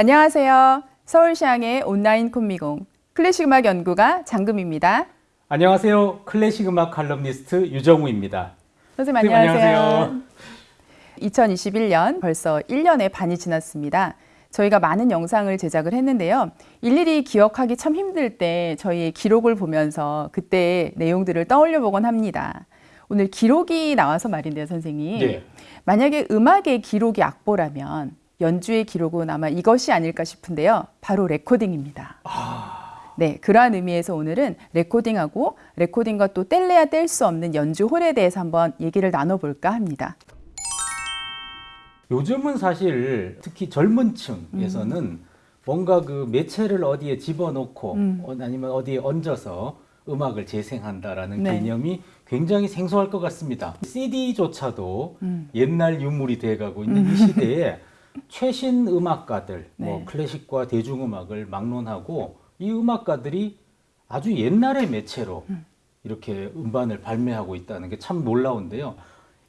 안녕하세요. 서울시향의 온라인 콤미공 클래식 음악 연구가 장금입니다. 안녕하세요. 클래식 음악 칼럼니스트 유정우입니다. 선생님 선생님, 안녕하세요. 안녕하세요. 2021년 벌써 1년의 반이 지났습니다. 저희가 많은 영상을 제작을 했는데요. 일일이 기억하기 참 힘들 때 저희의 기록을 보면서 그때의 내용들을 떠올려 보곤 합니다. 오늘 기록이 나와서 말인데요, 선생님. 네. 만약에 음악의 기록이 악보라면 연주의 기록은 아마 이것이 아닐까 싶은데요. 바로 레코딩입니다. 네, 그러한 의미에서 오늘은 레코딩하고 레코딩과 또 뗄래야 뗄 수 없는 연주 홀에 대해서 한번 얘기를 나눠볼까 합니다. 요즘은 사실 특히 젊은 층에서는 뭔가 그 매체를 어디에 집어넣고 음. 어, 아니면 어디에 얹어서 음악을 재생한다라는 네. 개념이 굉장히 생소할 것 같습니다. CD조차도 음. 옛날 유물이 돼가고 있는 이 시대에 최신 음악가들, 뭐 네. 클래식과 대중음악을 막론하고 이 음악가들이 아주 옛날의 매체로 음. 이렇게 음반을 발매하고 있다는 게 참 놀라운데요.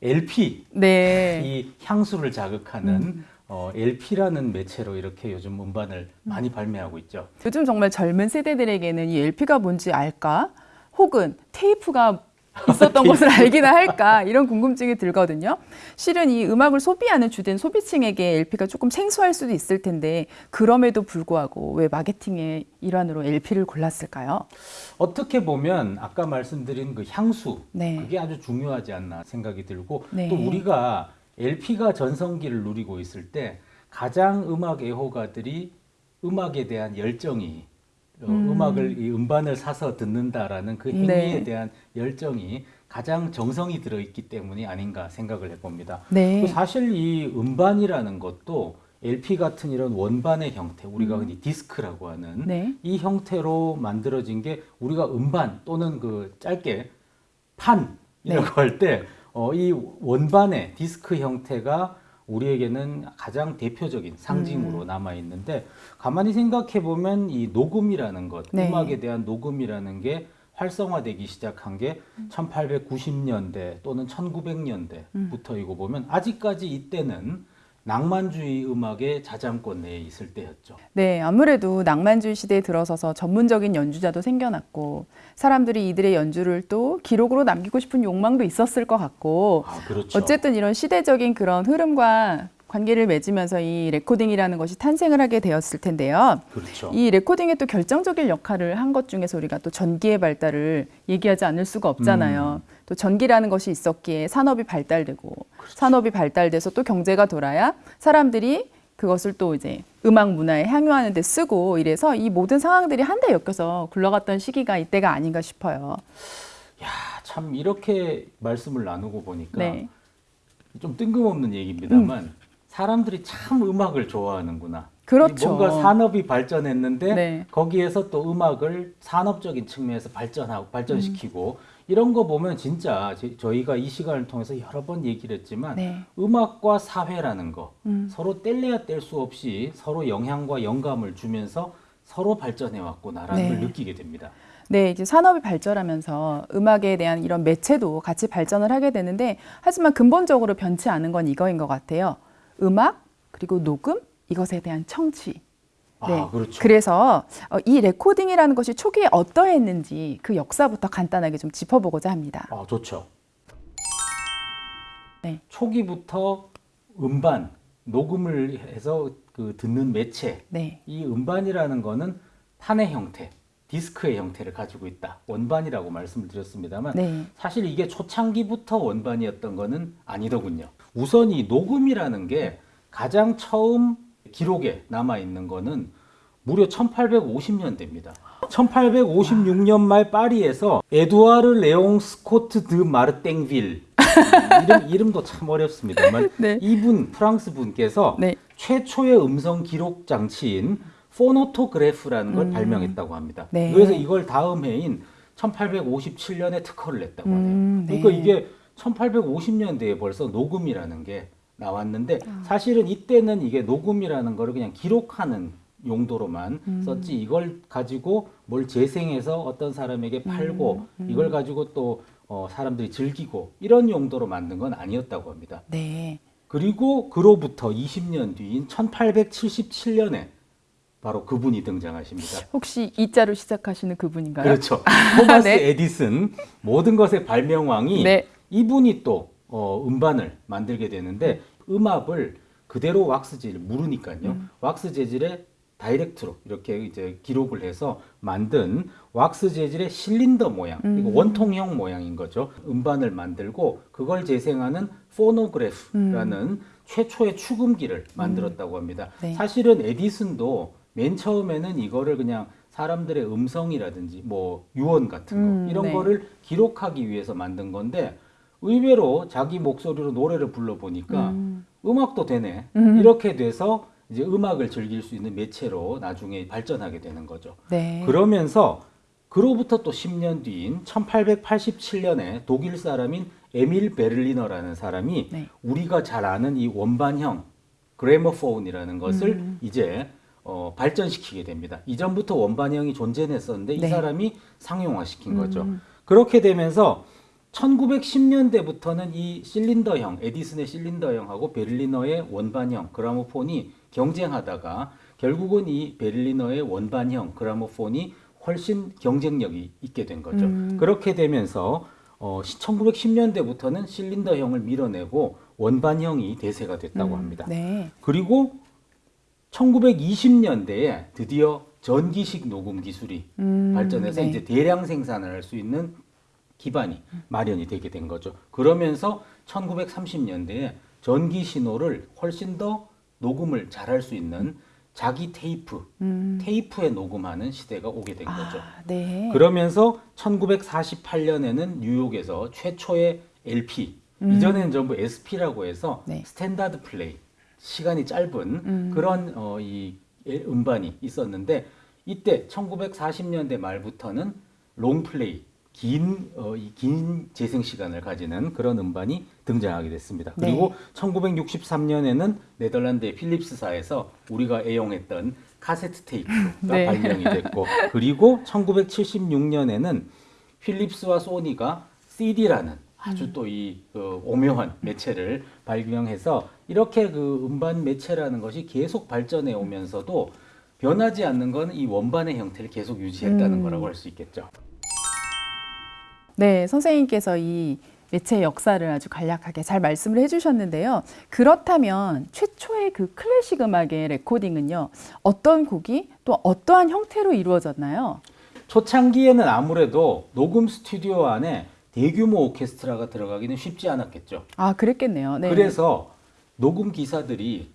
LP, 네. 이 향수를 자극하는 음. 어, LP라는 매체로 이렇게 요즘 음반을 많이 발매하고 있죠. 요즘 정말 젊은 세대들에게는 이 LP가 뭔지 알까? 혹은 테이프가 있었던 것을 알기나 할까? 이런 궁금증이 들거든요. 실은 이 음악을 소비하는 주된 소비층에게 LP가 조금 생소할 수도 있을 텐데 그럼에도 불구하고 왜 마케팅의 일환으로 LP를 골랐을까요? 어떻게 보면 아까 말씀드린 그 향수 네. 그게 아주 중요하지 않나 생각이 들고 네. 또 우리가 LP가 전성기를 누리고 있을 때 가장 음악 애호가들이 음악에 대한 열정이 어, 음. 음악을 이 음반을 사서 듣는다라는 그 행위에 네. 대한 열정이 가장 정성이 들어 있기 때문이 아닌가 생각을 해봅니다. 네. 또 사실 이 음반이라는 것도 LP 같은 이런 원반의 형태, 우리가 흔히 디스크라고 하는 음. 네. 이 형태로 만들어진 게 우리가 음반 또는 그 짧게 판이라고 네. 할때 어, 이 원반의 디스크 형태가 우리에게는 가장 대표적인 음. 상징으로 남아 있는데 가만히 생각해 보면 이 녹음이라는 것, 네. 음악에 대한 녹음이라는 게 활성화되기 시작한 게 음. 1890년대 또는 1900년대부터이고 보면 아직까지 이때는 낭만주의 음악의 자장권 내에 있을 때였죠. 네, 아무래도 낭만주의 시대에 들어서서 전문적인 연주자도 생겨났고 사람들이 이들의 연주를 또 기록으로 남기고 싶은 욕망도 있었을 것 같고 아, 그렇죠. 어쨌든 이런 시대적인 그런 흐름과 관계를 맺으면서 이 레코딩이라는 것이 탄생을 하게 되었을 텐데요. 그렇죠. 이 레코딩에 또 결정적인 역할을 한 것 중에서 우리가 또 전기의 발달을 얘기하지 않을 수가 없잖아요. 음. 또 전기라는 것이 있었기에 산업이 발달되고 그렇죠. 산업이 발달돼서 또 경제가 돌아야 사람들이 그것을 또 이제 음악 문화에 향유하는 데 쓰고 이래서 이 모든 상황들이 한데 엮여서 굴러갔던 시기가 이때가 아닌가 싶어요. 야, 참 이렇게 말씀을 나누고 보니까 네. 좀 뜬금없는 얘기입니다만 사람들이 참 음악을 좋아하는구나. 그렇죠. 이 뭔가 산업이 발전했는데 네. 거기에서 또 음악을 산업적인 측면에서 발전하고 발전시키고 음. 이런 거 보면 진짜 저- 저희가 이 시간을 통해서 여러 번 얘기를 했지만 네. 음악과 사회라는 거 음. 서로 뗄래야 뗄 수 없이 서로 영향과 영감을 주면서 서로 발전해 왔구나라는 네. 걸 느끼게 됩니다. 네, 이제 산업이 발전하면서 음악에 대한 이런 매체도 같이 발전을 하게 되는데 하지만 근본적으로 변치 않은 건 이거인 것 같아요. 음악 그리고 녹음 이것에 대한 청취. 아, 그렇죠. 그래서 어, 이 레코딩이라는 것이 초기에 어떠했는지 그 역사부터 간단하게 좀 짚어보고자 합니다. 아, 좋죠. 네. 초기부터 음반, 녹음을 해서 그 듣는 매체, 네, 이 음반이라는 거는 판의 형태, 디스크의 형태를 가지고 있다. 원반이라고 말씀을 드렸습니다만 네, 사실 이게 초창기부터 원반이었던 거는 아니더군요. 우선 이 녹음이라는 게 가장 처음 기록에 남아 있는 거는 무려 1850년대입니다. 1856년 말 파리에서 에두아르 레옹 스코트 드 마르땡빌 이름 이름도 참 어렵습니다만 네. 이분 프랑스 분께서 네. 최초의 음성 기록 장치인 포노토그래프라는 걸 음. 발명했다고 합니다. 네. 그래서 이걸 다음 해인 1857년에 특허를 냈다고 하네요. 음, 네. 그러니까 이게 1850년대에 벌써 녹음이라는 게 나왔는데 아. 사실은 이때는 이게 녹음이라는 거를 그냥 기록하는 용도로만 음. 썼지 이걸 가지고 뭘 재생해서 어떤 사람에게 팔고 음, 이걸 가지고 또 어, 사람들이 즐기고 이런 용도로 만든 건 아니었다고 합니다. 네, 그리고 그로부터 20년 뒤인 1877년에 바로 그분이 등장하십니다. 혹시 이자로 시작하시는 그분인가요? 그렇죠. 토마스 네. 에디슨 모든 것의 발명왕이 네. 이분이 또 어, 음반을 만들게 되는데 음압을 그대로 왁스 재질 무르니까요. 음. 왁스 재질에 다이렉트로 이렇게 이제 기록을 해서 만든 왁스 재질의 실린더 모양, 음. 이거 원통형 모양인 거죠. 음반을 만들고 그걸 재생하는 포노그래프라는 최초의 축음기를 만들었다고 합니다. 네. 사실은 에디슨도 맨 처음에는 이거를 그냥 사람들의 음성이라든지 뭐 유언 같은 거 음, 이런 네. 거를 기록하기 위해서 만든 건데 의외로 자기 목소리로 노래를 불러 보니까 음. 음악도 되네. 음. 이렇게 돼서 이제 음악을 즐길 수 있는 매체로 나중에 발전하게 되는 거죠. 네. 그러면서 그로부터 또 10년 뒤인 1887년에 독일 사람인 에밀 베를리너라는 사람이 네. 우리가 잘 아는 이 원반형 그래머폰이라는 것을 음. 이제 어, 발전시키게 됩니다. 이전부터 원반형이 존재했었는데 이 네. 사람이 상용화시킨 거죠. 음. 그렇게 되면서 1910년대부터는 이 실린더형, 에디슨의 실린더형하고 베를리너의 원반형 그라모폰이 경쟁하다가 결국은 이 베를리너의 원반형 그라모폰이 훨씬 경쟁력이 있게 된 거죠. 음. 그렇게 되면서 어, 1910년대부터는 실린더형을 밀어내고 원반형이 대세가 됐다고 음. 합니다. 네. 그리고 1920년대에 드디어 전기식 녹음 기술이 음, 발전해서 네. 이제 대량 생산을 할 수 있는 기반이 마련이 되게 된 거죠. 그러면서 1930년대에 전기 신호를 훨씬 더 녹음을 잘할 수 있는 자기 테이프, 음. 테이프에 녹음하는 시대가 오게 된 거죠. 아, 네. 그러면서 1948년에는 뉴욕에서 최초의 LP, 이전에는 전부 SP라고 해서 네. standard play, 시간이 짧은 음. 그런 어, 이 엘- 음반이 있었는데 이때 1940년대 말부터는 long play, 긴, 어, 이긴 재생 시간을 가지는 그런 음반이 등장하게 됐습니다. 네. 그리고 1963년에는 네덜란드의 필립스사에서 우리가 애용했던 카세트 테이프가 네. 발명이 됐고 그리고 1976년에는 필립스와 소니가 CD라는 아주 또이 오묘한 매체를 발명해서 이렇게 그 음반 매체라는 것이 계속 발전해 오면서도 변하지 않는 건 이 원반의 형태를 계속 유지했다는 음. 거라고 할 수 있겠죠. 네, 선생님께서 이 매체의 역사를 아주 간략하게 잘 말씀을 해주셨는데요. 그렇다면 최초의 그 클래식 음악의 레코딩은요, 어떤 곡이 또 어떠한 형태로 이루어졌나요? 초창기에는 아무래도 녹음 스튜디오 안에 대규모 오케스트라가 들어가기는 쉽지 않았겠죠. 아, 그랬겠네요. 네. 그래서 녹음 기사들이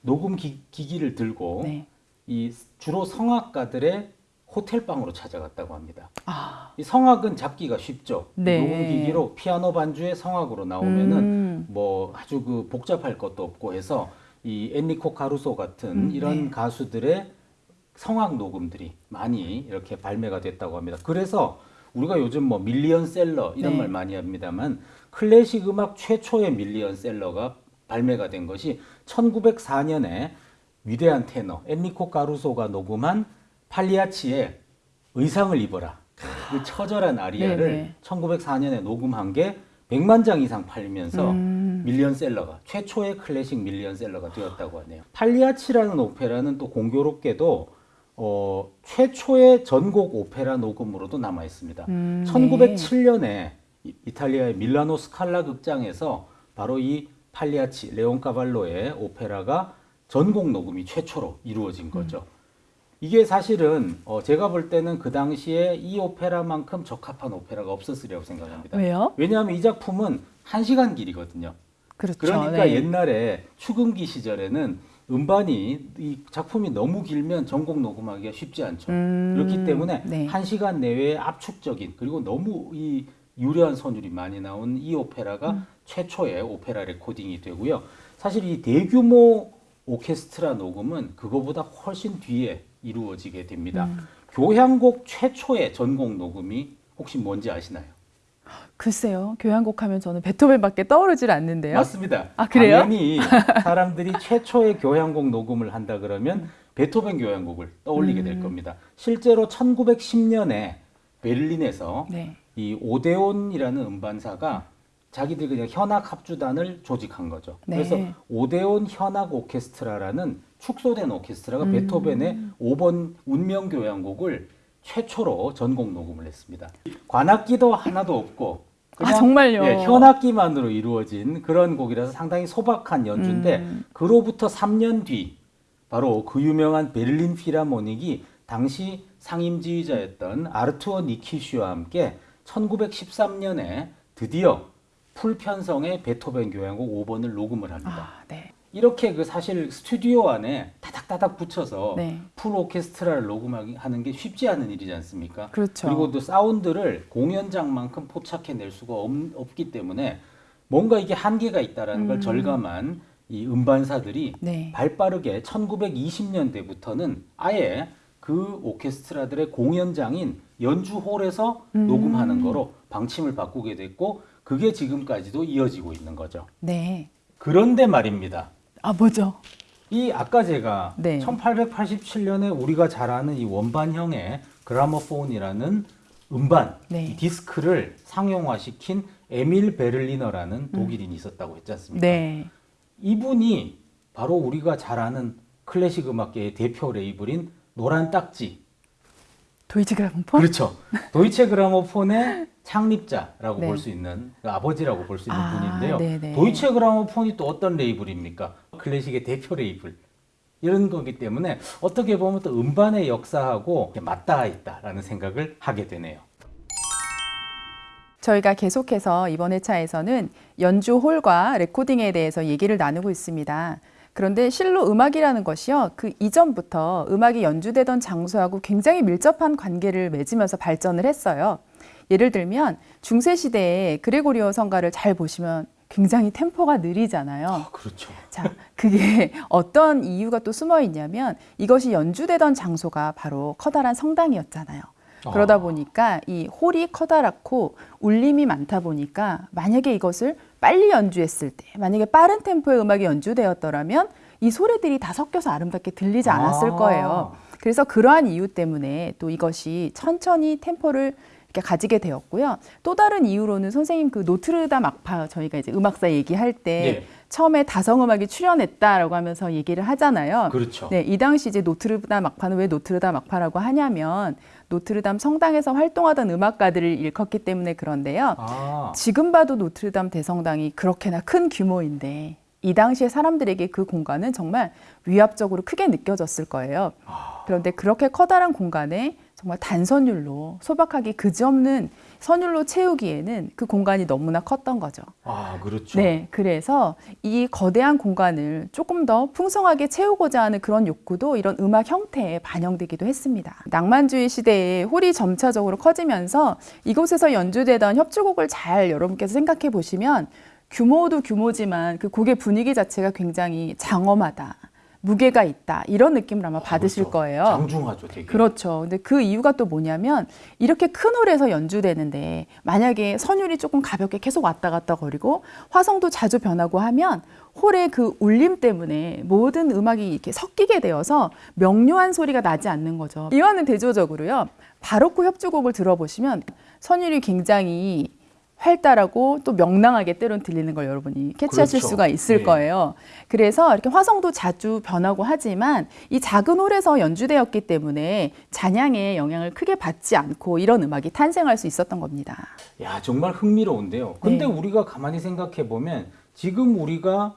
녹음 기, 기를 들고 네. 이 주로 성악가들의 호텔 방으로 찾아갔다고 합니다. 아, 이 성악은 잡기가 쉽죠. 네. 녹음 기기로 피아노 반주에 성악으로 나오면은 음. 뭐 아주 그 복잡할 것도 없고 해서 이 엔리코 카루소 같은 음, 이런 네. 가수들의 성악 녹음들이 많이 이렇게 발매가 됐다고 합니다. 그래서 우리가 요즘 뭐 밀리언셀러 이런 네. 말 많이 합니다만 클래식 음악 최초의 밀리언셀러가 발매가 된 것이 1904년에 위대한 테너 엔리코 카루소가 녹음한 팔리아치의 의상을 입어라. 그 처절한 아리아를 네네. 1904년에 녹음한 게 100만 장 이상 팔리면서 음. 밀리언셀러가 최초의 클래식 밀리언셀러가 되었다고 하네요. 팔리아치라는 오페라는 또 공교롭게도 어, 최초의 전곡 오페라 녹음으로도 남아 있습니다. 음, 1907년에 이- 이탈리아의 밀라노 스칼라 극장에서 바로 이 팔리아치 레온 카발로의 오페라가 전곡 녹음이 최초로 이루어진 거죠. 이게 사실은 어, 제가 볼 때는 그 당시에 이 오페라만큼 적합한 오페라가 없었으리라고 생각합니다. 왜요? 왜냐하면 이 작품은 한 시간 길이거든요. 그렇죠. 그러니까 네. 옛날에 추금기 시절에는 음반이 이 작품이 너무 길면 전곡 녹음하기가 쉽지 않죠. 음, 그렇기 때문에 네. 한 시간 내외에 압축적인 그리고 너무 이 유려한 선율이 많이 나온 이 오페라가 음. 최초의 오페라 레코딩이 되고요. 사실 이 대규모 오케스트라 녹음은 그거보다 훨씬 뒤에 이루어지게 됩니다. 음. 교향곡 최초의 전곡 녹음이 혹시 뭔지 아시나요? 글쎄요. 교향곡 하면 저는 베토벤밖에 떠오르질 않는데요. 맞습니다. 아, 그래요? 당연히 사람들이 최초의 교향곡 녹음을 한다 그러면 베토벤 교향곡을 떠올리게 음. 될 겁니다. 실제로 1910년에 베를린에서 네. 이 오데온이라는 음반사가 자기들 그냥 현악 합주단을 조직한 거죠. 네. 그래서 오데온 현악 오케스트라라는 축소된 오케스트라가 음. 베토벤의 5번 운명교향곡을 최초로 전곡 녹음을 했습니다. 관악기도 하나도 없고 아, 정말요? 예, 현악기만으로 이루어진 그런 곡이라서 상당히 소박한 연주인데 음. 그로부터 3년 뒤 바로 그 유명한 베를린 필하모닉이 당시 상임지휘자였던 아르투어 니키슈와 함께 1913년에 드디어 full 편성의 베토벤 교향곡 5번을 녹음을 합니다. 아, 네. 이렇게 그 사실 스튜디오 안에 다닥다닥 붙여서 네. full 오케스트라를 녹음하는 게 쉽지 않은 일이지 않습니까? 그렇죠. 그리고 또 사운드를 공연장만큼 포착해낼 수가 없, 없기 때문에 뭔가 이게 한계가 있다라는 걸 음. 절감한 이 음반사들이 네. 발빠르게 1920년대부터는 아예 그 오케스트라들의 공연장인 연주홀에서 음. 녹음하는 거로 방침을 바꾸게 됐고 그게 지금까지도 이어지고 있는 거죠. 네. 그런데 말입니다. 아, 뭐죠? 이 아까 제가 네. 1887년에 우리가 잘 아는 이 원반형의 그라모폰이라는 음반 네. 이 디스크를 상용화시킨 에밀 베를리너라는 독일인이 있었다고 했지 않습니까? 네. 이분이 바로 우리가 잘 아는 클래식 음악계의 대표 레이블인 노란 딱지. 도이치 그라모폰? 그렇죠. 도이체 그라모폰의 창립자라고 네. 볼수 있는 그 아버지라고 볼 수 있는 아, 분인데요. 네네. 도이체 그라모폰이 또 어떤 레이블입니까? 클래식의 대표 레이블. 이런 거기 때문에 어떻게 보면 또 음반의 역사하고 맞닿아 있다라는 생각을 하게 되네요. 저희가 계속해서 이번 회차에서는 연주 홀과 레코딩에 대해서 얘기를 나누고 있습니다. 그런데 실로 음악이라는 것이요. 그 이전부터 음악이 연주되던 장소하고 굉장히 밀접한 관계를 맺으면서 발전을 했어요. 예를 들면 중세 시대에 그레고리오 성가를 잘 보시면 굉장히 템포가 느리잖아요. 그렇죠. 자, 그게 어떤 이유가 또 숨어 있냐면 이것이 연주되던 장소가 바로 커다란 성당이었잖아요. 그러다 아. 보니까 이 홀이 커다랗고 울림이 많다 보니까 만약에 이것을 빨리 연주했을 때, 만약에 빠른 템포의 음악이 연주되었더라면 이 소리들이 다 섞여서 아름답게 들리지 않았을 아. 거예요. 그래서 그러한 이유 때문에 또 이것이 천천히 템포를 이렇게 가지게 되었고요. 또 다른 이유로는 선생님 그 노트르담 악파 저희가 이제 음악사 얘기할 때 예. 처음에 다성음악이 출연했다라고 하면서 얘기를 하잖아요. 그렇죠. 네, 이 당시 이제 노트르담 악파는 왜 노트르담 악파라고 하냐면 노트르담 성당에서 활동하던 음악가들을 일컫기 때문에 그런데요. 아, 지금 봐도 노트르담 대성당이 그렇게나 큰 규모인데 이 당시에 사람들에게 그 공간은 정말 위압적으로 크게 느껴졌을 거예요. 그런데 그렇게 커다란 공간에 정말 단선율로 소박하게 그지없는 선율로 채우기에는 그 공간이 너무나 컸던 거죠. 아, 그렇죠. 네, 그래서 이 거대한 공간을 조금 더 풍성하게 채우고자 하는 그런 욕구도 이런 음악 형태에 반영되기도 했습니다. 낭만주의 시대에 홀이 점차적으로 커지면서 이곳에서 연주되던 협주곡을 잘 여러분께서 생각해 보시면 규모도 규모지만 그 곡의 분위기 자체가 굉장히 장엄하다. 무게가 있다. 이런 느낌을 아마 받으실 그렇죠. 거예요. 장중하죠, 되게. 그렇죠. 근데 그 이유가 또 뭐냐면 이렇게 큰 홀에서 연주되는데 만약에 선율이 조금 가볍게 계속 왔다 갔다 거리고 화성도 자주 변하고 하면 홀의 그 울림 때문에 모든 음악이 이렇게 섞이게 되어서 명료한 소리가 나지 않는 거죠. 이와는 대조적으로요. 바로크 협주곡을 들어보시면 선율이 굉장히 활달하고 또 명랑하게 때론 들리는 걸 여러분이 캐치하실 그렇죠. 수가 있을 네. 거예요. 그래서 이렇게 화성도 자주 변하고 하지만 이 작은 홀에서 연주되었기 때문에 잔향에 영향을 크게 받지 않고 이런 음악이 탄생할 수 있었던 겁니다. 야, 정말 흥미로운데요. 근데 네. 우리가 가만히 생각해 보면 지금 우리가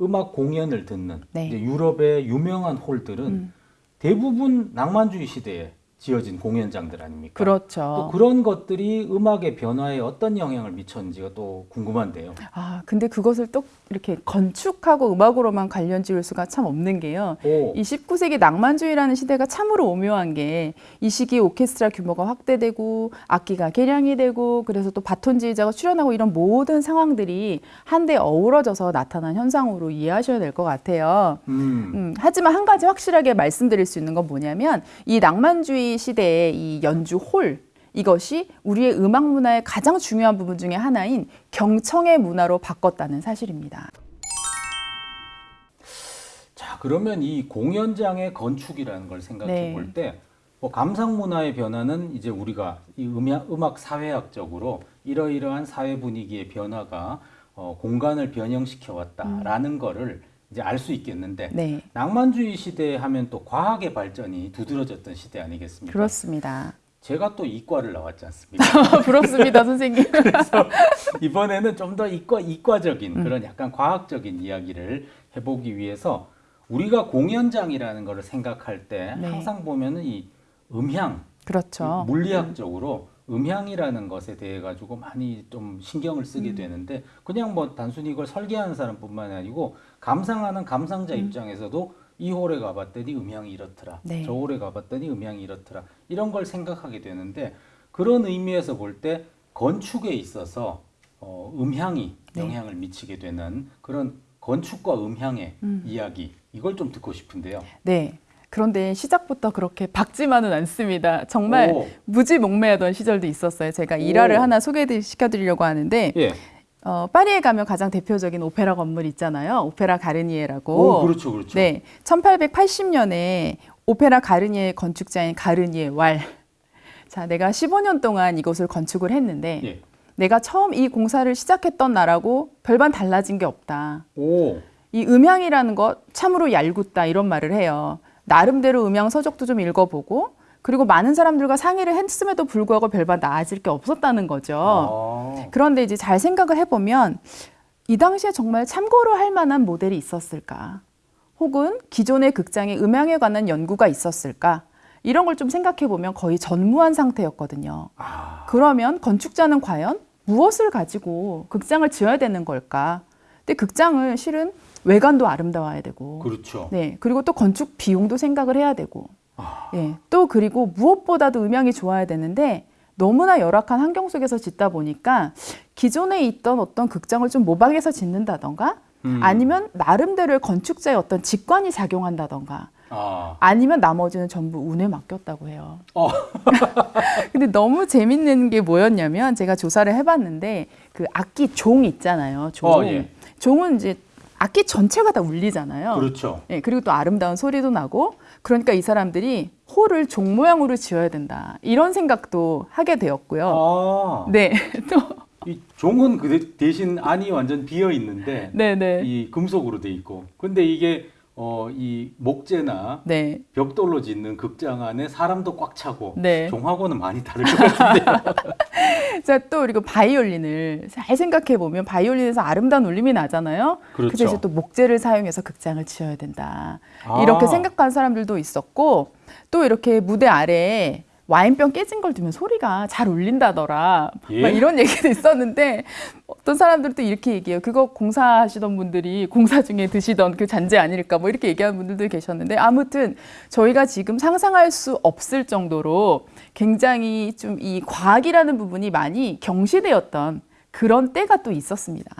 음악 공연을 듣는 네. 유럽의 유명한 홀들은 음. 대부분 낭만주의 시대에 지어진 공연장들 아닙니까? 또 그렇죠. 그런 것들이 음악의 변화에 어떤 영향을 미쳤는지가 또 궁금한데요. 아, 근데 그것을 또 이렇게 건축하고 음악으로만 관련 지을 수가 참 없는 게요. 오, 이 19세기 낭만주의라는 시대가 참으로 오묘한 게 이 시기 오케스트라 규모가 확대되고 악기가 개량이 되고 그래서 또 바톤 지휘자가 출연하고 이런 모든 상황들이 한데 어우러져서 나타난 현상으로 이해하셔야 될 것 같아요. 음, 음, 하지만 한 가지 확실하게 말씀드릴 수 있는 건 뭐냐면 이 낭만주의 시대의 이 연주 홀 이것이 우리의 음악 문화의 가장 중요한 부분 중에 하나인 경청의 문화로 바꿨다는 사실입니다. 자 그러면 이 공연장의 건축이라는 걸 생각해 네. 볼때 뭐 감상 문화의 변화는 이제 우리가 이 음악, 음악 사회학적으로 이러이러한 사회 분위기의 변화가 어, 공간을 변형시켜 왔다라는 거를 이제 알 수 있겠는데 네. 낭만주의 시대 하면 또 과학의 발전이 두드러졌던 시대 아니겠습니까? 그렇습니다. 제가 또 이과를 나왔지 않습니까? 부럽습니다, 선생님. 이번에는 좀 더 이과 이과적인 음. 그런 약간 과학적인 이야기를 해보기 위해서 우리가 공연장이라는 것을 생각할 때 네. 항상 보면은 이 음향 그렇죠. 물리학적으로 음향이라는 것에 대해 가지고 많이 좀 신경을 쓰게 음. 되는데 그냥 뭐 단순히 이걸 설계하는 사람뿐만 아니고 감상하는 감상자 입장에서도 이 홀에 가봤더니 음향이 이렇더라 네. 저 홀에 가봤더니 음향이 이렇더라 이런 걸 생각하게 되는데 그런 의미에서 볼 때 건축에 있어서 어, 음향이 네. 영향을 미치게 되는 그런 건축과 음향의 음. 이야기 이걸 좀 듣고 싶은데요. 네. 그런데 시작부터 그렇게 박지만은 않습니다. 정말 오. 무지몽매하던 시절도 있었어요. 제가 일화를 오. 하나 소개시켜드리려고 하는데 예. 어, 파리에 가면 가장 대표적인 오페라 건물 있잖아요. 오페라 가르니에라고. 오, 그렇죠, 그렇죠. 네, 1880년에 오페라 가르니에 건축자인 가르니에 왈. 자, 내가 15년 동안 이곳을 건축을 했는데 예. 내가 처음 이 공사를 시작했던 나라고 별반 달라진 게 없다. 오. 이 음향이라는 것 참으로 얄궂다 이런 말을 해요. 나름대로 음향 서적도 좀 읽어보고 그리고 많은 사람들과 상의를 했음에도 불구하고 별반 나아질 게 없었다는 거죠. 아. 그런데 이제 잘 생각을 해보면 이 당시에 정말 참고로 할 만한 모델이 있었을까? 혹은 기존의 극장의 음향에 관한 연구가 있었을까? 이런 걸 좀 생각해 보면 거의 전무한 상태였거든요. 아. 그러면 건축자는 과연 무엇을 가지고 극장을 지어야 되는 걸까? 근데 극장은 실은 외관도 아름다워야 되고, 그렇죠. 네 그리고 또 건축 비용도 생각을 해야 되고, 아. 예, 또 그리고 무엇보다도 음향이 좋아야 되는데 너무나 열악한 환경 속에서 짓다 보니까 기존에 있던 어떤 극장을 좀 모방해서 짓는다던가 음. 아니면 나름대로의 건축자의 어떤 직관이 작용한다던가 아. 아니면 나머지는 전부 운에 맡겼다고 해요. 어. 근데 너무 재밌는 게 뭐였냐면 제가 조사를 해봤는데 그 악기 종 있잖아요. 종. 어, 예. 종은 이제 악기 전체가 다 울리잖아요. 그렇죠. 예, 그리고 또 아름다운 소리도 나고 그러니까 이 사람들이 홀을 종 모양으로 지어야 된다 이런 생각도 하게 되었고요. 아. 네, 또 이 종은 그 대- 대신 안이 완전 비어 있는데 네, 네, 이 금속으로 돼 있고. 근데 이게 어 이 목재나 네, 벽돌로 짓는 극장 안에 사람도 꽉 차고 네. 종하고는 많이 다를 것 같은데요. 자, 또 그리고 바이올린을 잘 생각해 보면 바이올린에서 아름다운 울림이 나잖아요. 그렇죠. 근데 이제 또 목재를 사용해서 극장을 지어야 된다. 아. 이렇게 생각한 사람들도 있었고 또 이렇게 무대 아래에 와인병 깨진 걸 두면 소리가 잘 울린다더라. 예? 막 이런 얘기도 있었는데 어떤 사람들도 이렇게 얘기해요. 그거 공사하시던 분들이 공사 중에 드시던 그 잔재 아닐까 뭐 이렇게 얘기하는 분들도 계셨는데 아무튼 저희가 지금 상상할 수 없을 정도로 굉장히 좀 이 과학이라는 부분이 많이 경시되었던 그런 때가 또 있었습니다.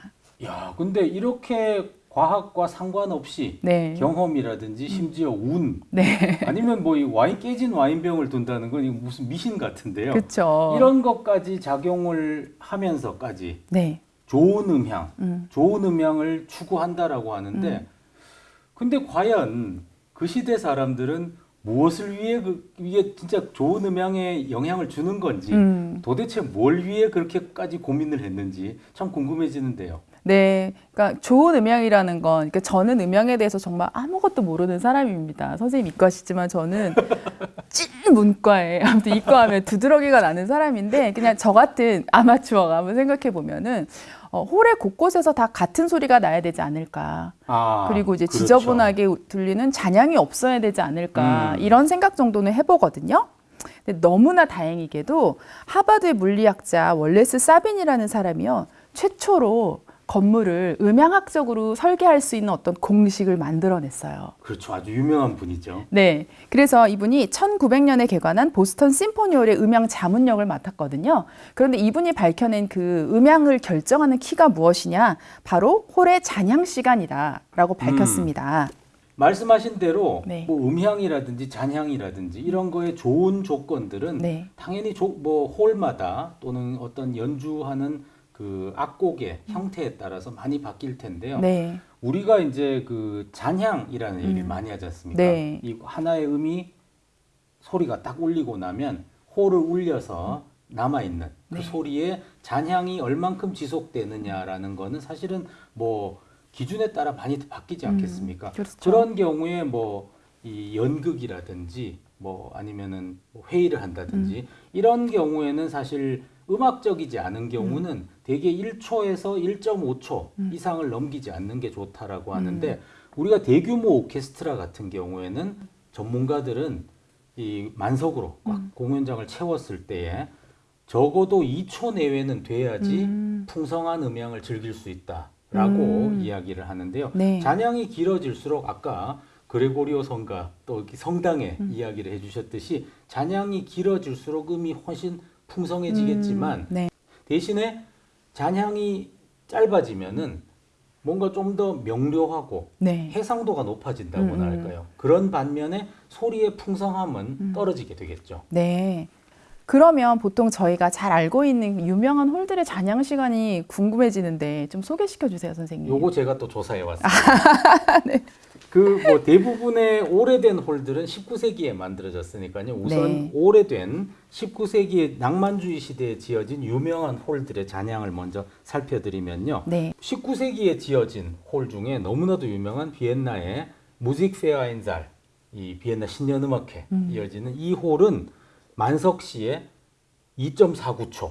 야, 근데 이렇게 과학과 상관없이 네. 경험이라든지 심지어 운 네. 아니면 뭐 이 와인 깨진 와인병을 둔다는 건 무슨 미신 같은데요. 그렇죠. 이런 것까지 작용을 하면서까지 네. 좋은 음향, 음. 좋은 음향을 추구한다라고 하는데, 근데 과연 그 시대 사람들은 무엇을 위해 그 이게 진짜 좋은 음향에 영향을 주는 건지, 음. 도대체 뭘 위해 그렇게까지 고민을 했는지 참 궁금해지는데요. 네, 그러니까 좋은 음향이라는 건, 그러니까 저는 음향에 대해서 정말 아무것도 모르는 사람입니다. 선생님 이과시지만 저는 찐 문과에 아무튼 이과하면 두드러기가 나는 사람인데 그냥 저 같은 아마추어가 한번 생각해 보면은 어, 홀의 곳곳에서 다 같은 소리가 나야 되지 않을까. 아, 그리고 이제 그렇죠. 지저분하게 들리는 잔향이 없어야 되지 않을까 음. 이런 생각 정도는 해보거든요. 근데 너무나 다행이게도 하버드의 물리학자 월레스 사빈이라는 사람이요 최초로 건물을 음향학적으로 설계할 수 있는 어떤 공식을 만들어냈어요. 그렇죠. 아주 유명한 분이죠. 네. 그래서 이분이 1900년에 개관한 보스턴 심포니홀의 음향 자문역을 맡았거든요. 그런데 이분이 밝혀낸 그 음향을 결정하는 키가 무엇이냐? 바로 홀의 잔향 시간이다 라고 밝혔습니다. 말씀하신 대로 네. 뭐 음향이라든지 잔향이라든지 이런 거에 좋은 조건들은 네. 당연히 조, 뭐 홀마다 또는 어떤 연주하는 그 악곡의 형태에 따라서 많이 바뀔 텐데요. 네. 우리가 이제 그 잔향이라는 얘기를 음. 많이 하지 않습니까? 네. 이 하나의 음이 소리가 딱 울리고 나면 홀을 울려서 남아 있는 그 네. 소리의 잔향이 얼만큼 지속되느냐라는 거는 사실은 뭐 기준에 따라 많이 바뀌지 않겠습니까? 그렇죠. 런 경우에 뭐 이 연극이라든지 뭐 아니면은 뭐 회의를 한다든지 음. 이런 경우에는 사실 음악적이지 않은 경우는 음. 대개 1초에서 1.5초 이상을 넘기지 않는 게 좋다라고 음. 하는데 우리가 대규모 오케스트라 같은 경우에는 전문가들은 이 만석으로 꽉 음. 공연장을 채웠을 때에 적어도 2초 내외는 돼야지 음. 풍성한 음향을 즐길 수 있다라고 음. 이야기를 하는데요. 네. 잔향이 길어질수록 아까 그레고리오 성가 또 성당의 음. 이야기를 해주셨듯이 잔향이 길어질수록 음이 훨씬 풍성해지겠지만 음, 네. 대신에 잔향이 짧아지면은 뭔가 좀 더 명료하고 네. 해상도가 높아진다고나 음, 음. 할까요? 그런 반면에 소리의 풍성함은 떨어지게 되겠죠. 네. 그러면 보통 저희가 잘 알고 있는 유명한 홀들의 잔향 시간이 궁금해지는데 좀 소개시켜 주세요, 선생님. 요거 제가 또 조사해 왔습니다. 네. 그 뭐 대부분의 오래된 홀들은 19세기에 만들어졌으니까요. 우선 네. 오래된 19세기 낭만주의 시대에 지어진 유명한 홀들의 잔향을 먼저 살펴드리면요. 네. 19세기에 지어진 홀 중에 너무나도 유명한 비엔나의 무직 페어인잘 이 비엔나 신년음악회 음. 이어지는 이 홀은 만석 시에 2.49초.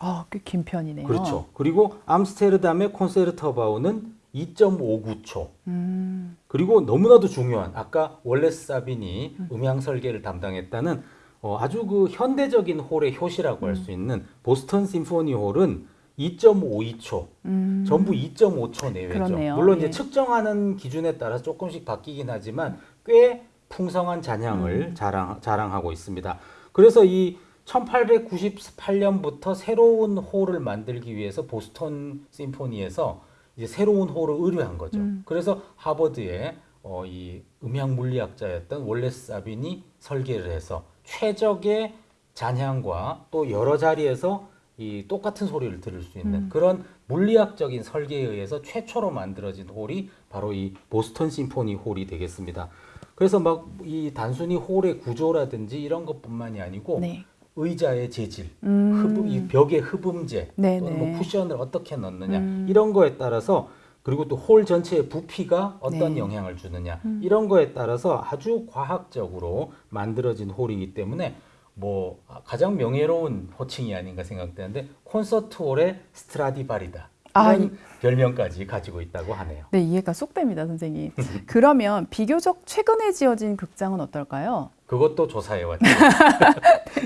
아, 꽤 긴 편이네요. 그렇죠. 그리고 암스테르담의 콘세르터바우는 2.59초. 음. 그리고 너무나도 중요한 아까 월레스 사빈이 음향 설계를 담당했다는 어, 아주 그 현대적인 홀의 효시라고 할수 있는 보스턴 심포니 홀은 2.52초. 음. 전부 2.5초 내외죠. 그러네요. 물론 예. 이제 측정하는 기준에 따라 조금씩 바뀌긴 하지만 꽤 풍성한 음. 잔향을 자랑, 자랑하고 있습니다. 그래서 이 1898년부터 새로운 홀을 만들기 위해서 보스턴 심포니에서 이제 새로운 홀을 의뢰한 거죠. 음. 그래서 하버드의 어, 이 음향 물리학자였던 월레스 사빈이 설계를 해서 최적의 잔향과 또 여러 자리에서 이 똑같은 소리를 들을 수 있는 음. 그런 물리학적인 설계에 의해서 최초로 만들어진 홀이 바로 이 보스턴 심포니 홀이 되겠습니다. 그래서 막 이 단순히 홀의 구조라든지 이런 것뿐만이 아니고 네. 의자의 재질, 음. 흡음, 이 벽의 흡음재, 뭐 쿠션을 어떻게 넣느냐 음. 이런 거에 따라서 그리고 또 홀 전체의 부피가 어떤 네. 영향을 주느냐 음. 이런 거에 따라서 아주 과학적으로 만들어진 홀이기 때문에 뭐 가장 명예로운 호칭이 아닌가 생각되는데 콘서트 홀의 스트라디바리다 아, 별명까지 가지고 있다고 하네요. 네, 이해가 쏙 됩니다, 선생님. 그러면 비교적 최근에 지어진 극장은 어떨까요? 그것도 조사해 왔죠.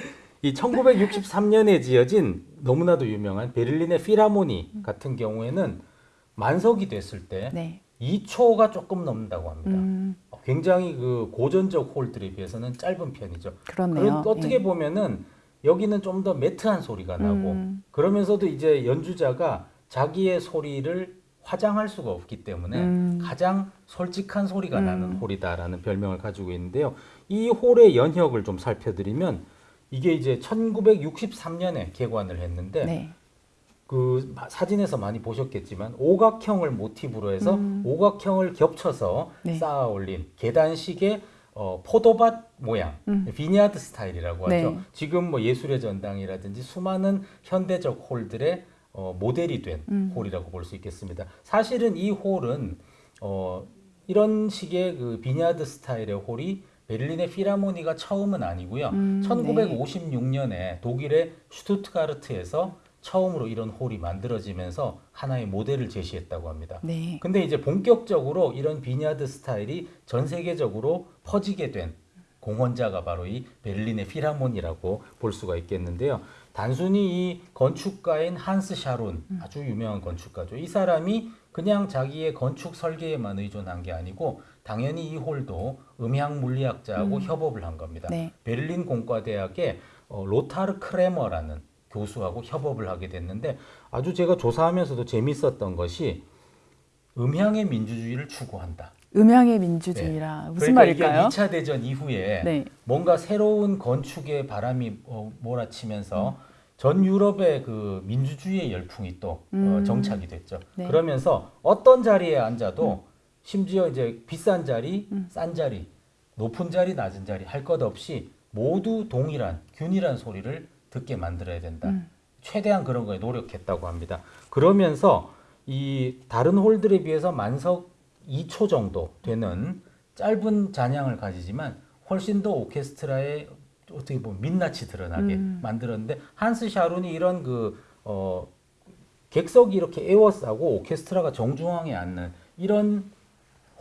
이 1963년에 지어진 너무나도 유명한 베를린의 피라모니 같은 경우에는 만석이 됐을 때 네. 2초가 조금 넘는다고 합니다. 음, 굉장히 그 고전적 홀들에 비해서는 짧은 편이죠. 그렇네요. 어떻게 예. 보면은 여기는 좀 더 매트한 소리가 나고 음. 그러면서도 이제 연주자가 자기의 소리를 화장할 수가 없기 때문에 음. 가장 솔직한 소리가 음. 나는 홀이다라는 별명을 가지고 있는데요. 이 홀의 연혁을 좀 살펴드리면 이게 이제 1963년에 개관을 했는데 네. 그 마- 사진에서 많이 보셨겠지만 오각형을 모티브로 해서 음. 오각형을 겹쳐서 네. 쌓아 올린 계단식의 어, 포도밭 모양, 음. vineyard 스타일이라고 하죠. 네. 지금 뭐 예술의 전당이라든지 수많은 현대적 홀들의 어, 모델이 된 음. 홀이라고 볼 수 있겠습니다. 사실은 이 홀은 어, 이런 식의 그 vineyard 스타일의 홀이 베를린의 필하모니가 처음은 아니고요. 음, 1956년에 독일의 슈투트가르트에서 처음으로 이런 홀이 만들어지면서 하나의 모델을 제시했다고 합니다. 네. 근데 이제 본격적으로 이런 vineyard 스타일이 전 세계적으로 퍼지게 된 공헌자가 바로 이 베를린의 필하모니라고 볼 수가 있겠는데요. 단순히 이 건축가인 한스 샤로운 아주 유명한 건축가죠. 이 사람이 그냥 자기의 건축 설계에만 의존한 게 아니고 당연히 이 홀도 음향 물리학자하고 협업을 한 겁니다. 네. 베를린 공과대학의 어, 로타르 크레머라는 교수하고 협업을 하게 됐는데 아주 제가 조사하면서도 재밌었던 것이 음향의 민주주의를 추구한다. 음향의 민주주의라 무슨 그러니까 말일까요? 이게 2차 대전 이후에 네. 뭔가 새로운 건축의 바람이 어, 몰아치면서 전 유럽의 그 민주주의의 열풍이 또 어, 음. 정착이 됐죠. 네. 그러면서 어떤 자리에 앉아도 심지어 이제 비싼 자리, 음. 싼 자리, 높은 자리, 낮은 자리 할 것 없이 모두 동일한 균일한 소리를 듣게 만들어야 된다. 음. 최대한 그런 거에 노력했다고 합니다. 그러면서 이 다른 홀들에 비해서 만석 2초 정도 되는 짧은 잔향을 가지지만 훨씬 더 오케스트라에 어떻게 보면 민낯이 드러나게 음. 만들었는데 한스 샤룬이 이런 그 어, 객석이 이렇게 에워싸고 오케스트라가 정중앙에 앉는 이런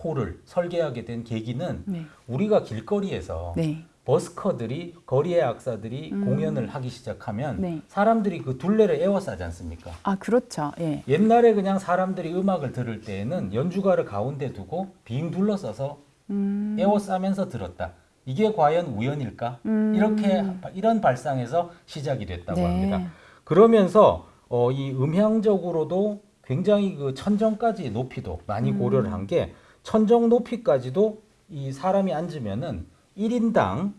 홀을 설계하게 된 계기는 네. 우리가 길거리에서 네. 버스커들이 거리의 악사들이 음. 공연을 하기 시작하면 네. 사람들이 그 둘레를 에워싸지 않습니까? 아, 그렇죠. 예. 옛날에 그냥 사람들이 음악을 들을 때에는 연주가를 가운데 두고 빙 둘러싸서 음. 에워싸면서 들었다. 이게 과연 우연일까? 음. 이렇게 이런 발상에서 시작이 됐다고 네. 합니다. 그러면서 어, 이 음향적으로도 굉장히 그 천정까지 높이도 많이 음. 고려를 한 게 천정 높이까지도 이 사람이 앉으면은 1인당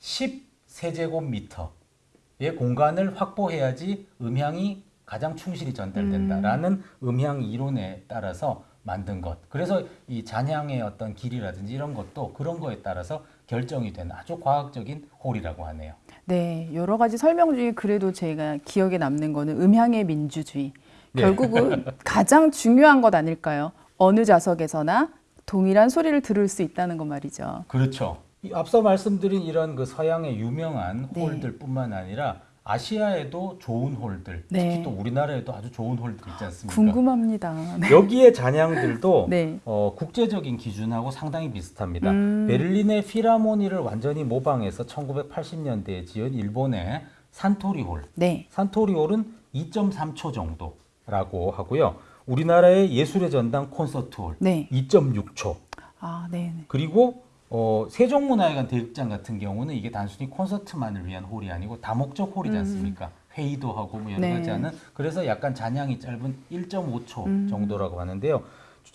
10세제곱미터의 공간을 확보해야지 음향이 가장 충실히 전달된다라는 음. 향 이론에 따라서 만든 것. 그래서 이 잔향의 어떤 길이라든지 이런 것도 그런 거에 따라서 결정이 된 아주 과학적인 홀이라고 하네요. 네, 여러 가지 설명 중에 그래도 제가 기억에 남는 거는 음향의 민주주의. 네. 결국은 가장 중요한 것 아닐까요? 어느 좌석에서나 동일한 소리를 들을 수 있다는 것 말이죠. 그렇죠. 이 앞서 말씀드린 이런 그 서양의 유명한 네. 홀들뿐만 아니라 아시아에도 좋은 홀들, 네. 특히 또 우리나라에도 아주 좋은 홀들 있지 않습니까? 궁금합니다. 네. 여기에 잔향들도 네. 어, 국제적인 기준하고 상당히 비슷합니다. 음. 베를린의 필하모니를 완전히 모방해서 1980년대에 지은 일본의 산토리홀. 네. 산토리홀은 2.3초 정도라고 하고요. 우리나라의 예술의 전당 콘서트홀 네. 2.6초. 아, 네. 네. 그리고 어, 세종문화회관 대극장 같은 경우는 이게 단순히 콘서트만을 위한 홀이 아니고 다목적 홀이지 않습니까? 회의도 하고 뭐 여러 음. 네. 가지 하는 그래서 약간 잔향이 짧은 1.5초 음. 정도라고 하는데요.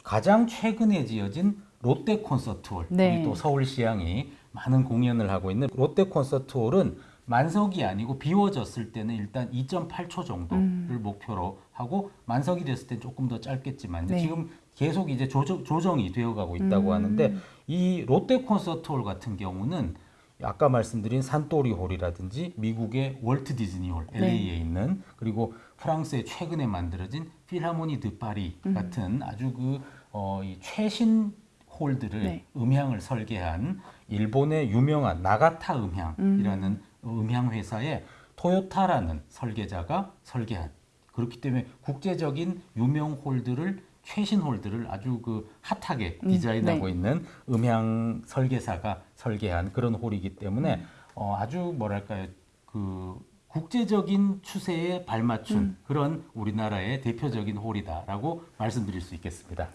가장 최근에 지어진 롯데 콘서트홀 네. 우리 또 서울시향이 많은 공연을 하고 있는 롯데 콘서트홀은 만석이 아니고 비워졌을 때는 일단 2.8초 정도를 음. 목표로 하고 만석이 됐을 때 조금 더 짧겠지만 네. 지금 계속 이제 조정, 조정 이 되어가고 있다고 음. 하는데 이 롯데 콘서트홀 같은 경우는 아까 말씀드린 산토리 홀이라든지 미국의 월트 디즈니 홀 네. LA에 있는 그리고 프랑스에 최근에 만들어진 필하모니 드 파리 음. 같은 아주 그 어, 이 최신 홀들을 네. 음향을 설계한 일본의 유명한 나가타 음향이라는 음 향 회사의 토요타라는 설계자가 설계한 그렇기 때문에 국제적인 유명 홀들을 최신 홀들을 아주 그 핫하게 음, 디자인하고 네. 있는 음향 설계사가 설계한 그런 홀이기 때문에 어, 아주 뭐랄까요 그 국제적인 추세에 발맞춘 음. 그런 우리나라의 대표적인 홀이다라고 말씀드릴 수 있겠습니다.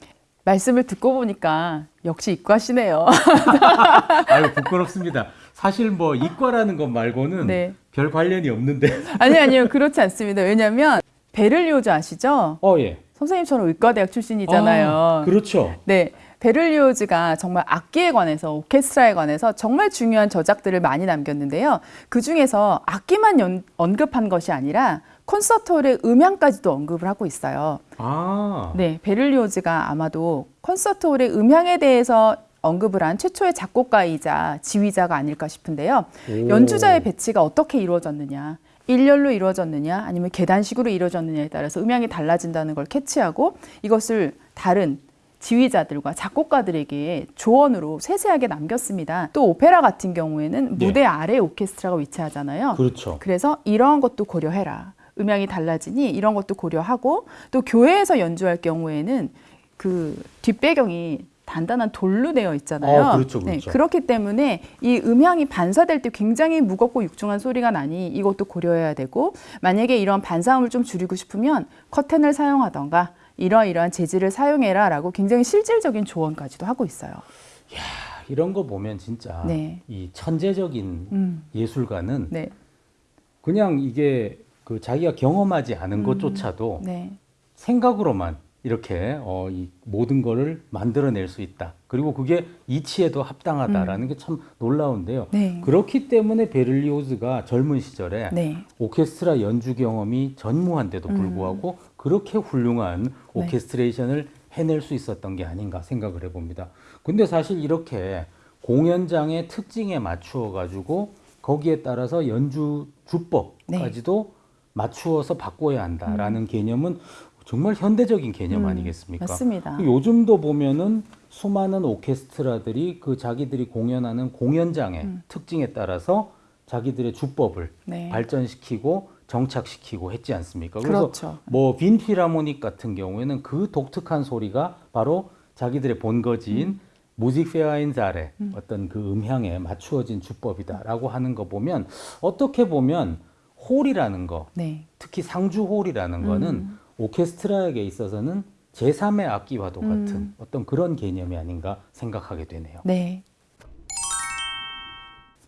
말씀을 듣고 보니까 역시 이과시네요. 아유 부끄럽습니다. 사실 뭐 이과라는 것 말고는 네. 별 관련이 없는데. 아니 아니요. 그렇지 않습니다. 왜냐면 베를리오즈 아시죠? 어 예. 선생님처럼 의과대학 출신이잖아요. 아, 그렇죠. 네. 베를리오즈가 정말 악기에 관해서 오케스트라에 관해서 정말 중요한 저작들을 많이 남겼는데요. 그 중에서 악기만 연- 언급한 것이 아니라 콘서트홀의 음향까지도 언급을 하고 있어요. 아. 네, 베를리오즈가 아마도 콘서트홀의 음향에 대해서 언급을 한 최초의 작곡가이자 지휘자가 아닐까 싶은데요. 오. 연주자의 배치가 어떻게 이루어졌느냐, 일렬로 이루어졌느냐, 아니면 계단식으로 이루어졌느냐에 따라서 음향이 달라진다는 걸 캐치하고 이것을 다른 지휘자들과 작곡가들에게 조언으로 세세하게 남겼습니다. 또 오페라 같은 경우에는 네. 무대 아래 오케스트라가 위치하잖아요. 그렇죠. 그래서 이러한 것도 고려해라. 음향이 달라지니 이런 것도 고려하고 또 교회에서 연주할 경우에는 그 뒷배경이 단단한 돌로 되어 있잖아요. 어, 그렇죠, 그렇죠. 네, 그렇기 때문에 이 음향이 반사될 때 굉장히 무겁고 육중한 소리가 나니 이것도 고려해야 되고 만약에 이런 반사음을 좀 줄이고 싶으면 커튼을 사용하던가 이러이러한 재질을 사용해라 라고 굉장히 실질적인 조언까지도 하고 있어요. 이런 거 보면 진짜 네. 이 천재적인 음, 예술가는 네, 그냥 이게 그 자기가 경험하지 않은 것조차도 네, 생각으로만 이렇게 어, 이 모든 거를 만들어낼 수 있다. 그리고 그게 이치에도 합당하다라는 게참 놀라운데요. 네, 그렇기 때문에 베를리오즈가 젊은 시절에 네, 오케스트라 연주 경험이 전무한데도 불구하고 그렇게 훌륭한 네. 오케스트레이션을 해낼 수 있었던 게 아닌가 생각을 해봅니다. 근데 사실 이렇게 공연장의 특징에 맞추어 가지고 거기에 따라서 연주 주법까지도 맞추어서 바꿔야 한다라는 개념은 정말 현대적인 개념 음, 아니겠습니까? 맞습니다. 그 요즘도 보면은 수많은 오케스트라들이 그 자기들이 공연하는 공연장의 특징에 따라서 자기들의 주법을 음. 네. 발전시키고 정착시키고 했지 않습니까? 그래서 그렇죠. 뭐 빈필하모닉 같은 경우에는 그 독특한 소리가 바로 자기들의 본거지인 음. Musikvereinssaal에 어떤 그 음향에 맞추어진 주법이다라고 하는 거 보면 어떻게 보면 홀이라는 거 네. 특히 상주 홀이라는 거는 음. 오케스트라에게 있어서는 제3의 악기와도 음. 같은 어떤 그런 개념이 아닌가 생각하게 되네요. 네.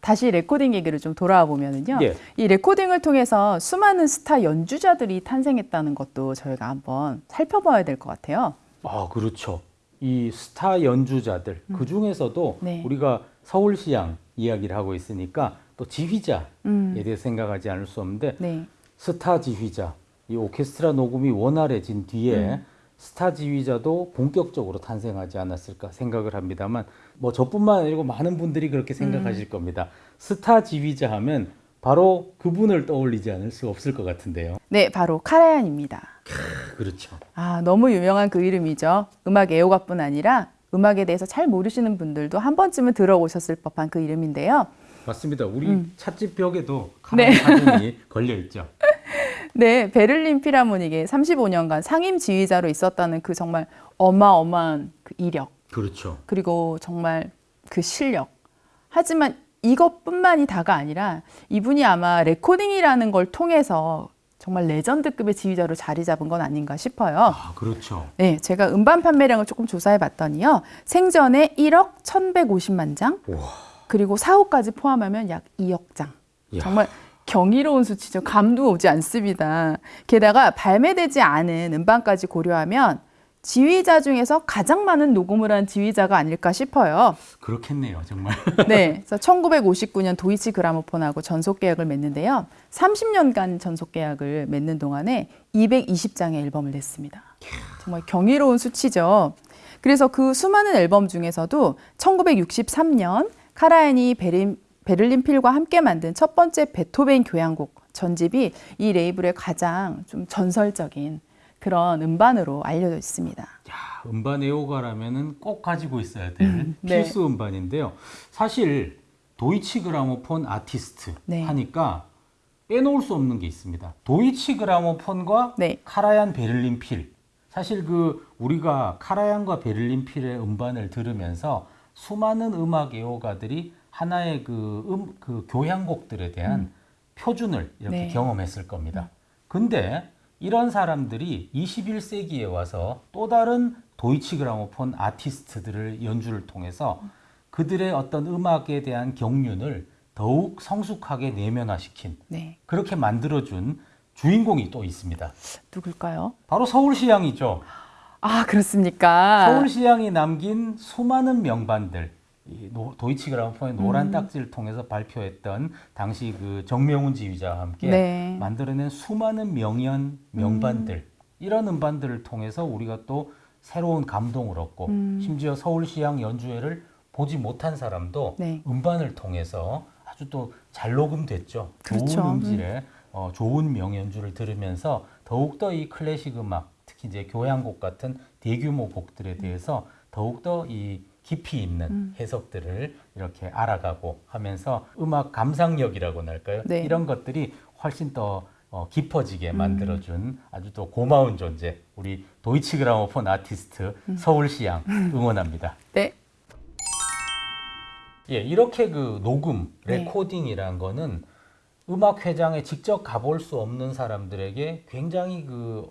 다시 레코딩 얘기를 좀 돌아와 보면은요. 예. 이 레코딩을 통해서 수많은 스타 연주자들이 탄생했다는 것도 저희가 한번 살펴봐야 될 것 같아요. 아, 그렇죠. 이 스타 연주자들 그 중에서도 네. 우리가 서울시향 이야기를 하고 있으니까 또 지휘자에 음. 대해 생각하지 않을 수 없는데 네. 스타 지휘자 이 오케스트라 녹음이 원활해진 뒤에 음. 스타 지휘자도 본격적으로 탄생하지 않았을까 생각을 합니다만 뭐 저뿐만 아니고 많은 분들이 그렇게 음. 생각하실 겁니다. 스타 지휘자 하면 바로 그분을 떠올리지 않을 수 없을 것 같은데요. 네, 바로 카라얀입니다. 그렇죠. 아, 너무 유명한 그 이름이죠. 음악 애호가뿐 아니라 음악에 대해서 잘 모르시는 분들도 한 번쯤은 들어보셨을 법한 그 이름인데요. 맞습니다. 우리 음. 찻집 벽에도 네. 카메라 사진이 걸려 있죠. 네, 베를린 피라모닉에 35년간 상임 지휘자로 있었다는 그 정말 어마어마한 그 이력, 그렇죠. 그리고 정말 그 실력. 하지만 이것뿐만이 다가 아니라 이분이 아마 레코딩이라는 걸 통해서 정말 legend급의 지휘자로 자리 잡은 건 아닌가 싶어요. 아, 그렇죠. 네, 제가 음반 판매량을 조금 조사해 봤더니요. 생전에 1억 1,150만 장, 와. 그리고 사후까지 포함하면 약 2억 장. 야. 정말 경이로운 수치죠. 감도 오지 않습니다. 게다가 발매되지 않은 음반까지 고려하면 지휘자 중에서 가장 많은 녹음을 한 지휘자가 아닐까 싶어요. 그렇겠네요, 정말. 네. 그래서 1959년 도이치 그라모폰하고 전속 계약을 맺는데요. 30년간 전속 계약을 맺는 동안에 220장의 앨범을 냈습니다. 정말 경이로운 수치죠. 그래서 그 수많은 앨범 중에서도 1963년 카라얀이 베린, 베를린 필과 함께 만든 첫 번째 베토벤 교향곡 전집이 이 레이블의 가장 좀 전설적인 그런 음반으로 알려져 있습니다. 야, 음반 애호가라면은 꼭 가지고 있어야 될 네. 필수 음반인데요. 사실 도이치 그라모폰 아티스트 네. 하니까 빼놓을 수 없는 게 있습니다. 도이치 그라모폰과 네. 카라얀 베를린 필. 사실 그 우리가 카라얀과 베를린 필의 음반을 들으면서 수많은 음악 애호가들이 하나의 그, 음, 그 교향곡들에 대한 표준을 이렇게 네. 경험했을 겁니다. 근데 이런 사람들이 21세기에 와서 또 다른 도이치 그라모폰 아티스트들을 연주를 통해서 그들의 어떤 음악에 대한 경륜을 더욱 성숙하게 내면화시킨 네. 그렇게 만들어준 주인공이 또 있습니다. 누굴까요? 바로 서울시향이죠. 아, 그렇습니까? 서울시향이 남긴 수많은 명반들, 도이치 그라모폰의 노란 딱지를 통해서 발표했던 당시 그 정명훈 지휘자와 함께 네. 만들어낸 수많은 명연 명반들 이런 음반들을 통해서 우리가 또 새로운 감동을 얻고 음. 심지어 서울시향 연주회를 보지 못한 사람도 네. 음반을 통해서 아주 또 잘 녹음됐죠. 그렇죠. 좋은 음질의 어, 좋은 명연주를 들으면서 더욱더 이 클래식 음악 특히 이제 교향곡 같은 대규모 곡들에 대해서 더욱더 이 깊이 있는 음. 해석들을 이렇게 알아가고 하면서 음악 감상력이라고나 할까요? 네. 이런 것들이 훨씬 더 어, 깊어지게 음. 만들어준 아주 또 고마운 존재 우리 도이치 그라모폰 아티스트 음. 서울시향 응원합니다. 네. 예, 이렇게 그 녹음, 네. 레코딩이란 거는 음악 회장에 직접 가볼 수 없는 사람들에게 굉장히 그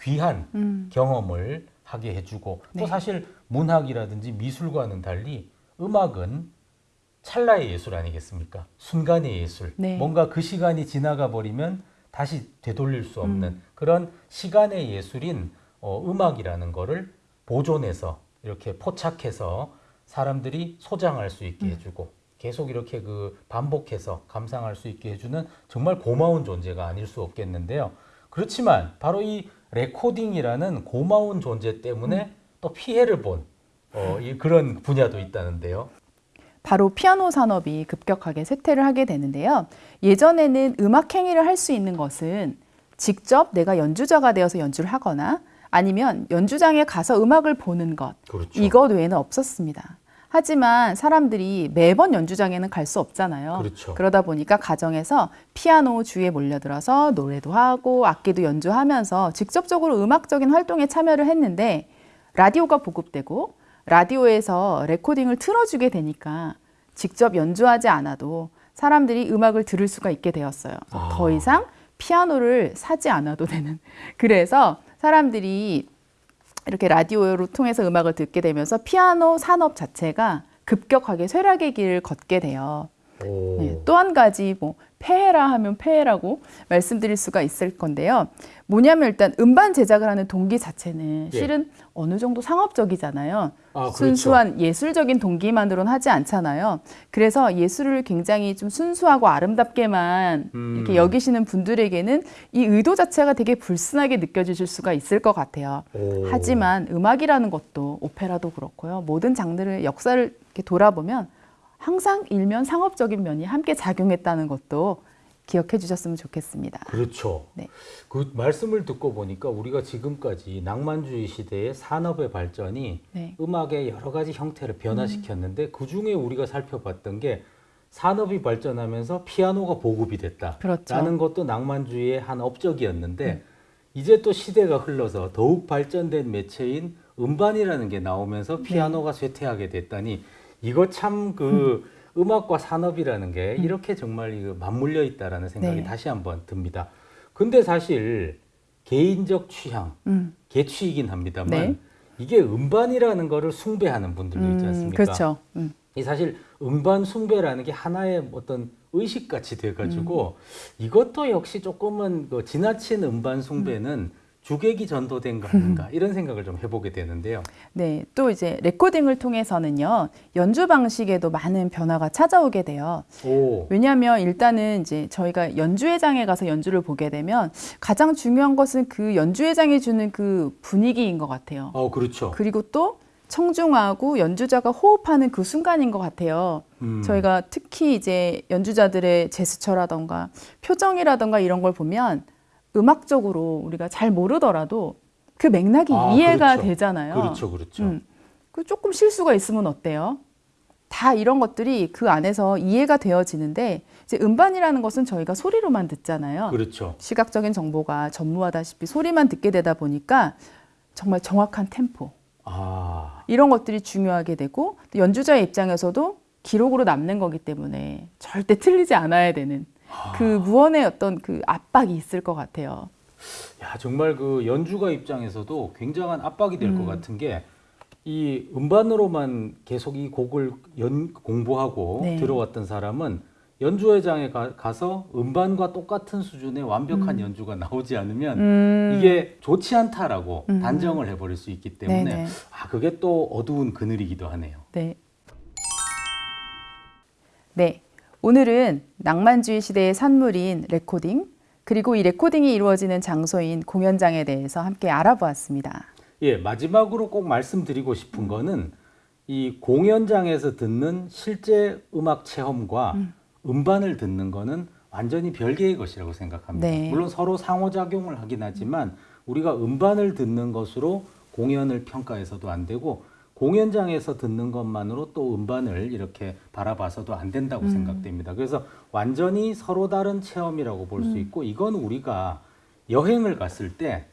귀한 음. 경험을 하게 해주고 또 네. 사실 문학이라든지 미술과는 달리 음악은 찰나의 예술 아니겠습니까? 순간의 예술. 네. 뭔가 그 시간이 지나가 버리면 다시 되돌릴 수 없는 음. 그런 시간의 예술인 어, 음악이라는 거를 보존해서 이렇게 포착해서 사람들이 소장할 수 음. 있게 해주고 계속 이렇게 그 반복해서 감상할 수 있게 해주는 정말 고마운 존재가 아닐 수 없겠는데요. 그렇지만 바로 이 레코딩이라는 고마운 존재 때문에 또 피해를 본 어, 이 그런 분야도 있다는데요. 바로 피아노 산업이 급격하게 쇠퇴를 하게 되는데요. 예전에는 음악 행위를 할 수 있는 것은 직접 내가 연주자가 되어서 연주를 하거나 아니면 연주장에 가서 음악을 보는 것 그렇죠. 이것 외에는 없었습니다. 하지만 사람들이 매번 연주장에는 갈 수 없잖아요. 그렇죠. 러다 보니까 가정에서 피아노 주위에 몰려들어서 노래도 하고 악기도 연주하면서 직접적으로 음악적인 활동에 참여를 했는데 라디오가 보급되고 라디오에서 레코딩을 틀어주게 되니까 직접 연주하지 않아도 사람들이 음악을 들을 수가 있게 되었어요. 아. 더 이상 피아노를 사지 않아도 되는. 그래서 사람들이 이렇게 라디오를 통해서 음악을 듣게 되면서 피아노 산업 자체가 급격하게 쇠락의 길을 걷게 돼요. 오. 네, 또한 가지 뭐 폐해라 하면 폐해라고 말씀드릴 수가 있을 건데요. 뭐냐면 일단 음반 제작을 하는 동기 자체는 예. 실은 어느 정도 상업적이잖아요. 아, 그렇죠. 순수한 예술적인 동기만으로는 하지 않잖아요. 그래서 예술을 굉장히 좀 순수하고 아름답게만 음. 이렇게 여기시는 분들에게는 이 의도 자체가 되게 불순하게 느껴지실 수가 있을 것 같아요. 오. 하지만 음악이라는 것도 오페라도 그렇고요. 모든 장르를 역사를 이렇게 돌아보면 항상 일면 상업적인 면이 함께 작용했다는 것도 기억해 주셨으면 좋겠습니다. 그렇죠. 네. 그 말씀을 듣고 보니까 우리가 지금까지 낭만주의 시대의 산업의 발전이 네. 음악의 여러 가지 형태를 변화시켰는데 그 중에 우리가 살펴봤던 게 산업이 발전하면서 피아노가 보급이 됐다. 그렇죠. 라는 것도 낭만주의의 한 업적이었는데 이제 또 시대가 흘러서 더욱 발전된 매체인 음반이라는 게 나오면서 피아노가 쇠퇴하게 됐다니 이거 참그 음. 악과 산업이라는 게 이렇게 정말 맞물려 있다라는 생각이 네. 다시 한번 듭니다. 근데 사실 개인적 취향, 음, 개취이긴 합니다만 네. 이게 음반이라는 거를 숭배하는 분들도 있지 음, 않습니까? 그렇죠. 음. 이 사실 음반 숭배라는 게 하나의 어떤 의식같이 돼가지고 음. 이것도 역시 조금은 그 지나친 음반 숭배는 주객이 전도된 거 아닌가 이런 생각을 좀 해보게 되는데요. 네, 또 이제 레코딩을 통해서는요 연주 방식에도 많은 변화가 찾아오게 돼요. 오, 왜냐하면 일단은 이제 저희가 연주회장에 가서 연주를 보게 되면 가장 중요한 것은 그 연주회장이 주는 그 분위기인 것 같아요. 어 그렇죠. 그리고 또 청중하고 연주자가 호흡하는 그 순간인 것 같아요. 음, 저희가 특히 이제 연주자들의 제스처라던가 표정이라던가 이런 걸 보면 음악적으로 우리가 잘 모르더라도 그 맥락이 아, 이해가 그렇죠. 되잖아요. 그렇죠, 그렇죠. 음. 그 조금 실수가 있으면 어때요? 다 이런 것들이 그 안에서 이해가 되어지는데 이제 음반이라는 것은 저희가 소리로만 듣잖아요. 그렇죠. 시각적인 정보가 전무하다시피 소리만 듣게 되다 보니까 정말 정확한 템포 아, 이런 것들이 중요하게 되고 또 연주자의 입장에서도 기록으로 남는 거기 때문에 절대 틀리지 않아야 되는 그 무언의 어떤 그 압박이 있을 것 같아요. 야 정말 그 연주가 입장에서도 굉장한 압박이 될것 음. 같은 게 이 음반으로만 계속 이 곡을 연, 공부하고 네. 들어왔던 사람은 연주회장에 가, 서 음반과 똑같은 수준의 완벽한 연주가 나오지 않으면 음. 이게 좋지 않다라고 음. 단정을 해버릴 수 있기 때문에 네네. 아 그게 또 어두운 그늘이기도 하네요. 네. 네. 오늘은 낭만주의 시대의 산물인 레코딩, 그리고 이 레코딩이 이루어지는 장소인 공연장에 대해서 함께 알아보았습니다. 예, 마지막으로 꼭 말씀드리고 싶은 거는 이 공연장에서 듣는 실제 음악 체험과 음반을 듣는 거는 완전히 별개의 것이라고 생각합니다. 네. 물론 서로 상호작용을 하긴 하지만 우리가 음반을 듣는 것으로 공연을 평가해서도 안 되고 공연장에서 듣는 것만으로 또 음반을 이렇게 바라봐서도 안 된다고 생각됩니다. 그래서 완전히 서로 다른 체험이라고 볼수 있고 이건 우리가 여행을 갔을 때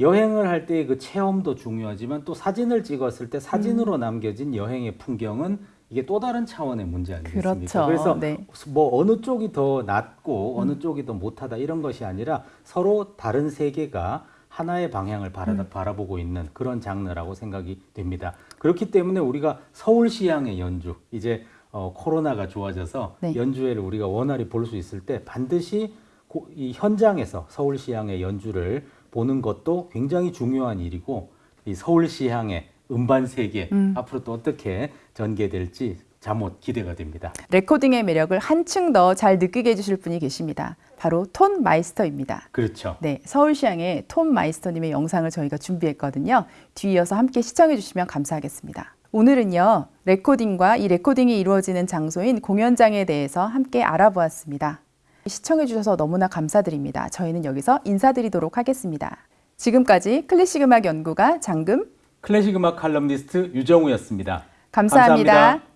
여행을 할때그 체험도 중요하지만 또 사진을 찍었을 때 사진으로 남겨진 여행의 풍경은 이게 또 다른 차원의 문제 아니겠습니까? 그렇죠. 그래서 네. 뭐 어느 쪽이 더 낫고 어느 쪽이 더 못하다 이런 것이 아니라 서로 다른 세계가 하나의 방향을 바라, 음. 바라 보고 있는 그런 장르라고 생각이 됩니다. 그렇기 때문에 우리가 서울시향의 연주 이제 어, 코로나가 좋아져서 네. 연주회를 우리가 원활히 볼 수 있을 때 반드시 고- 이 현장에서 서울시향의 연주를 보는 것도 굉장히 중요한 일이고 이 서울시향의 음반 세계 음. 앞으로 또 어떻게 전개될지 자못 기대가 됩니다. 레코딩의 매력을 한층 더 잘 느끼게 해주실 분이 계십니다. 바로 Tonmeister입니다. 그렇죠. 네, 서울시향의 Tonmeister님의 영상을 저희가 준비했거든요. 뒤이어서 함께 시청해 주시면 감사하겠습니다. 오늘은요, 레코딩과 이 레코딩이 이루어지는 장소인 공연장에 대해서 함께 알아보았습니다. 시청해 주셔서 너무나 감사드립니다. 저희는 여기서 인사드리도록 하겠습니다. 지금까지 클래식 음악 연구가 장금 클래식 음악 칼럼니스트 유정우였습니다. 감사합니다. 감사합니다.